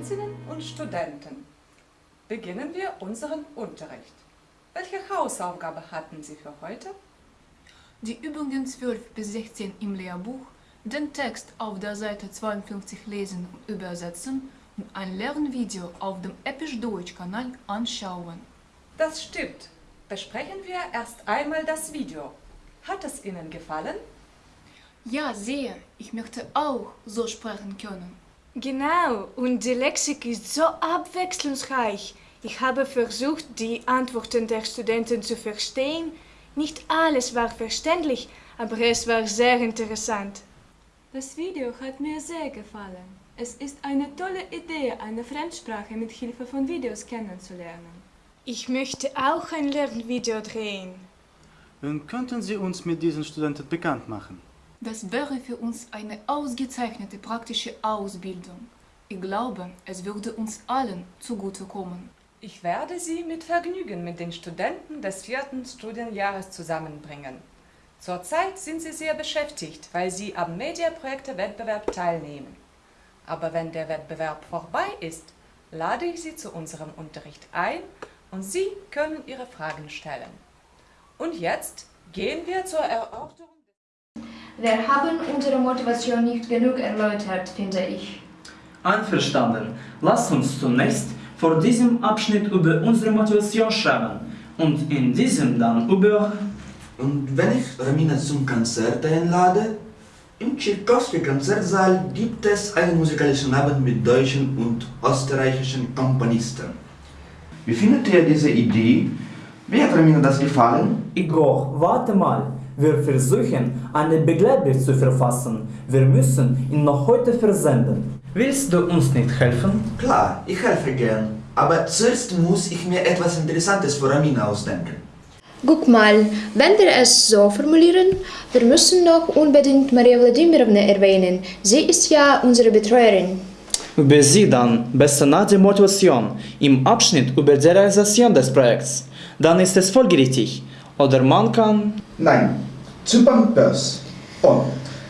Studentinnen und Studenten, beginnen wir unseren Unterricht. Welche Hausaufgabe hatten Sie für heute? Die Übungen 12 bis 16 im Lehrbuch, den Text auf der Seite 52 lesen und übersetzen und ein Lernvideo auf dem Episch Deutsch Kanal anschauen. Das stimmt. Besprechen wir erst einmal das Video. Hat es Ihnen gefallen? Ja, sehr. Ich möchte auch so sprechen können. Genau, und die Lexik ist so abwechslungsreich. Ich habe versucht, die Antworten der Studenten zu verstehen. Nicht alles war verständlich, aber es war sehr interessant. Das Video hat mir sehr gefallen. Es ist eine tolle Idee, eine Fremdsprache mit Hilfe von Videos kennenzulernen. Ich möchte auch ein Lernvideo drehen. Und könnten Sie uns mit diesen Studenten bekannt machen? Das wäre für uns eine ausgezeichnete praktische Ausbildung. Ich glaube, es würde uns allen zugutekommen. Ich werde Sie mit Vergnügen mit den Studenten des vierten Studienjahres zusammenbringen. Zurzeit sind Sie sehr beschäftigt, weil Sie am Mediaprojekte-Wettbewerb teilnehmen. Aber wenn der Wettbewerb vorbei ist, lade ich Sie zu unserem Unterricht ein und Sie können Ihre Fragen stellen. Und jetzt gehen wir zur Erörterung. Wir haben unsere Motivation nicht genug erläutert, finde ich. Einverstanden. Lass uns zunächst vor diesem Abschnitt über unsere Motivation schreiben und in diesem dann über... Und wenn ich Ramina zum Konzert einlade? Im Tchaikovsky-Konzertsaal gibt es einen musikalischen Abend mit deutschen und österreichischen Komponisten. Wie findet ihr diese Idee? Wie hat Ramina das gefallen? Igor, warte mal. Wir versuchen, einen Begleitbrief zu verfassen. Wir müssen ihn noch heute versenden. Willst du uns nicht helfen? Klar, ich helfe gern. Aber zuerst muss ich mir etwas Interessantes für Ramina ausdenken. Guck mal, wenn wir es so formulieren, wir müssen noch unbedingt Maria Wladimirovna erwähnen. Sie ist ja unsere Betreuerin. Über sie dann, besser nach der Motivation, im Abschnitt über die Realisation des Projekts. Dann ist es folgerichtig. Oder man kann... Nein, zu Pampers. Oh,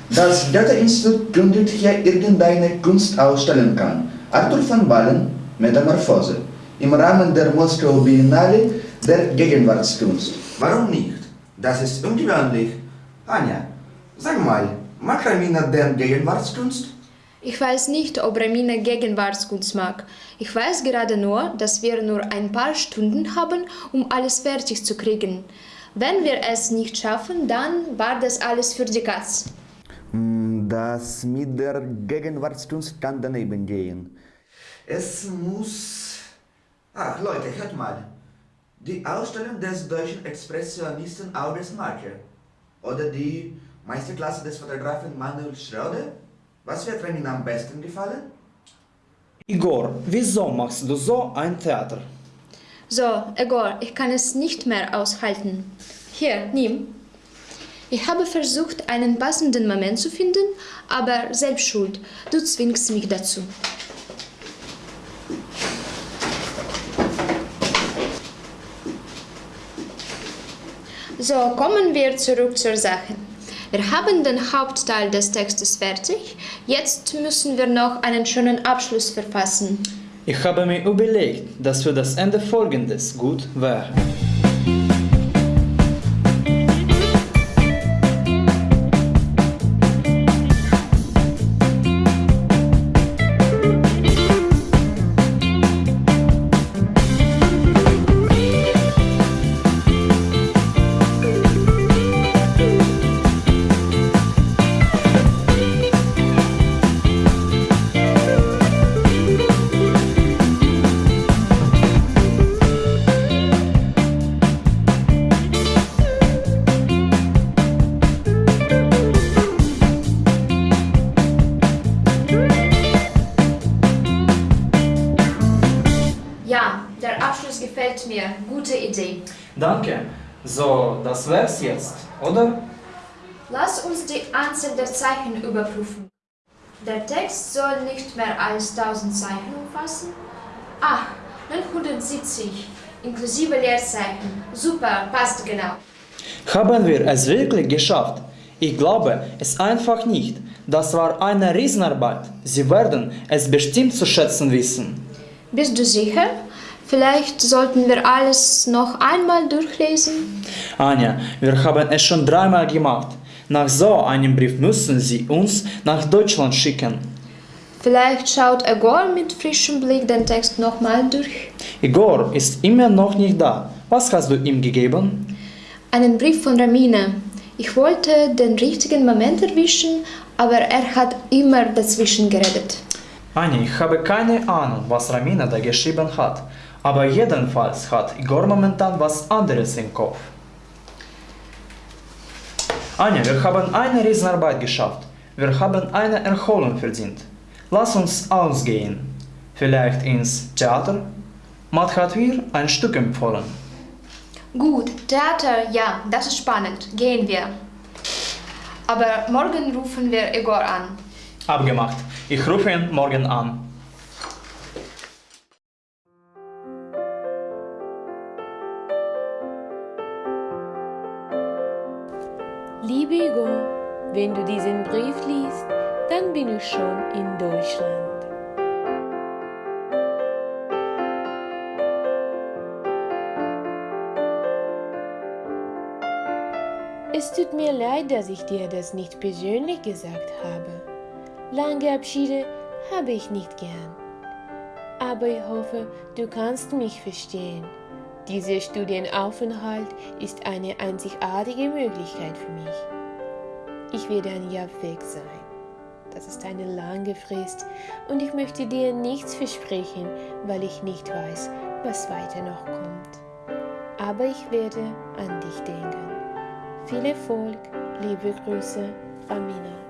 das Goethe-Institut gründet hier irgendeine Kunstausstellung an. Arthur van Ballen, Metamorphose. Im Rahmen der Moskau Biennale der Gegenwartskunst. Warum nicht? Das ist ungewöhnlich. Anja, sag mal, mag Ramina denn Gegenwartskunst? Ich weiß nicht, ob Ramina Gegenwartskunst mag. Ich weiß gerade nur, dass wir nur ein paar Stunden haben, um alles fertig zu kriegen. Wenn wir es nicht schaffen, dann war das alles für die Katz. Das mit der Gegenwartskunst kann daneben gehen. Es muss... Ach Leute, hört mal. Die Ausstellung des deutschen Expressionisten August Marker. Oder die Meisterklasse des Fotografen Manuel Schröder. Was wird Ihnen am besten gefallen? Igor, wieso machst du so ein Theater? So, Egor, ich kann es nicht mehr aushalten. Hier, nimm. Ich habe versucht, einen passenden Moment zu finden, aber selbst schuld. Du zwingst mich dazu. So, kommen wir zurück zur Sache. Wir haben den Hauptteil des Textes fertig. Jetzt müssen wir noch einen schönen Abschluss verfassen. Ich habe mir überlegt, dass für das Ende folgendes gut wäre. Gute Idee. Danke. So, das wär's jetzt, oder? Lass uns die Anzahl der Zeichen überprüfen. Der Text soll nicht mehr als 1000 Zeichen umfassen. Ah, 970, inklusive Leerzeichen. Super, passt genau. Haben wir es wirklich geschafft? Ich glaube es einfach nicht. Das war eine Riesenarbeit. Sie werden es bestimmt zu schätzen wissen. Bist du sicher? Vielleicht sollten wir alles noch einmal durchlesen. Anja, wir haben es schon dreimal gemacht. Nach so einem Brief müssen Sie uns nach Deutschland schicken. Vielleicht schaut Egor mit frischem Blick den Text nochmal durch. Igor ist immer noch nicht da. Was hast du ihm gegeben? Einen Brief von Ramine. Ich wollte den richtigen Moment erwischen, aber er hat immer dazwischen geredet. Anja, ich habe keine Ahnung, was Ramina da geschrieben hat. Aber jedenfalls hat Igor momentan was anderes im Kopf. Anja, wir haben eine Riesenarbeit geschafft. Wir haben eine Erholung verdient. Lass uns ausgehen. Vielleicht ins Theater? Matt hat mir ein Stück empfohlen. Gut, Theater, ja, das ist spannend. Gehen wir. Aber morgen rufen wir Egor an. Abgemacht. Ich rufe ihn morgen an. Liebe Igor, wenn du diesen Brief liest, dann bin ich schon in Deutschland. Es tut mir leid, dass ich dir das nicht persönlich gesagt habe. Lange Abschiede habe ich nicht gern. Aber ich hoffe, du kannst mich verstehen. Dieser Studienaufenthalt ist eine einzigartige Möglichkeit für mich. Ich werde ein Jahr weg sein. Das ist eine lange Frist und ich möchte dir nichts versprechen, weil ich nicht weiß, was weiter noch kommt. Aber ich werde an dich denken. Viel Erfolg, liebe Grüße, Ramina.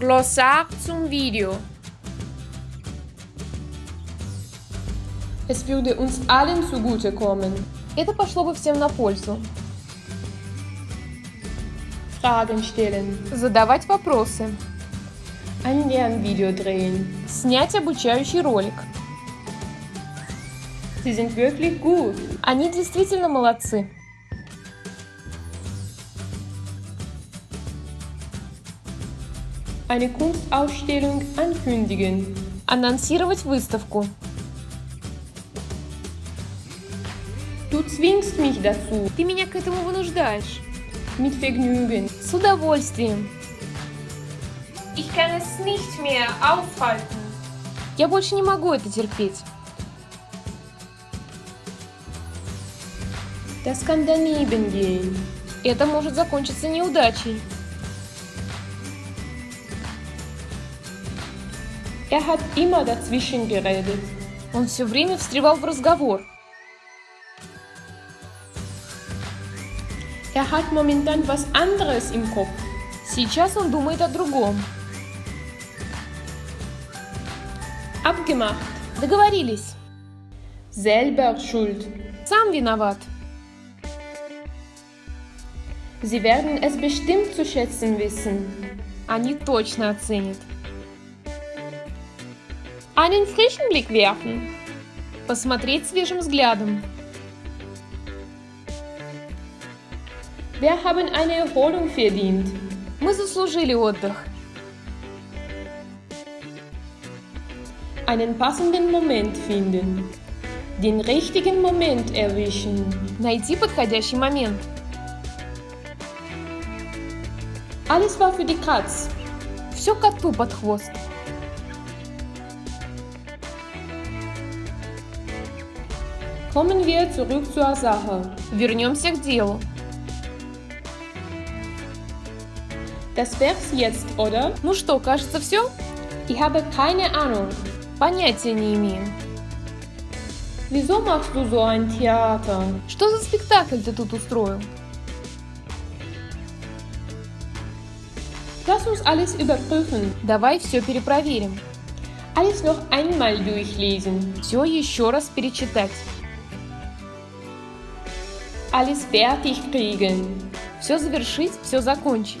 Glossar zum Video. Es würde uns allen zugutekommen. Это пошло бы всем на пользу. Fragen stellen. Задавать вопросы. Ein Lernvideo drehen. Снять обучающий ролик. Sie sind wirklich gut. Они действительно молодцы. Eine Kunstausstellung ankündigen. Анонсировать выставку. Du zwingst mich dazu. Ты меня к этому вынуждаешь. Mit Vergnügen. С удовольствием. Ich kann es nicht mehr aufhalten. Я больше не могу это терпеть. Das kann daneben gehen. Это может закончиться неудачей. Er hat immer dazwischen geredet. Он все время встревал в разговор. Er hat momentan was anderes im Kopf. Сейчас он думает о другом. Abgemacht. Договорились. Selber schuld. Сам виноват. Sie werden es bestimmt zu schätzen wissen. Они точно оценят. Einen frischen Blick werfen. Посмотреть свежим взглядом. Wir haben eine Erholung verdient. Мы заслужили отдых. Einen passenden Moment finden. Den richtigen Moment erwischen. Найти подходящий момент. Alles war für die Katz. Все коту под хвост. Kommen wir zurück zur Sache. Вернемся к делу. Das wär's jetzt, oder? Ну что, кажется, все? Ich habe keine Ahnung. Понятия не имею. Wieso machst du so ein Theater? Что за спектакль ты тут устроил? Lass uns alles überprüfen. Давай все перепроверим. Alles noch einmal durchlesen. Все еще раз перечитать. Alles fertig kriegen. Все завершить, все закончить.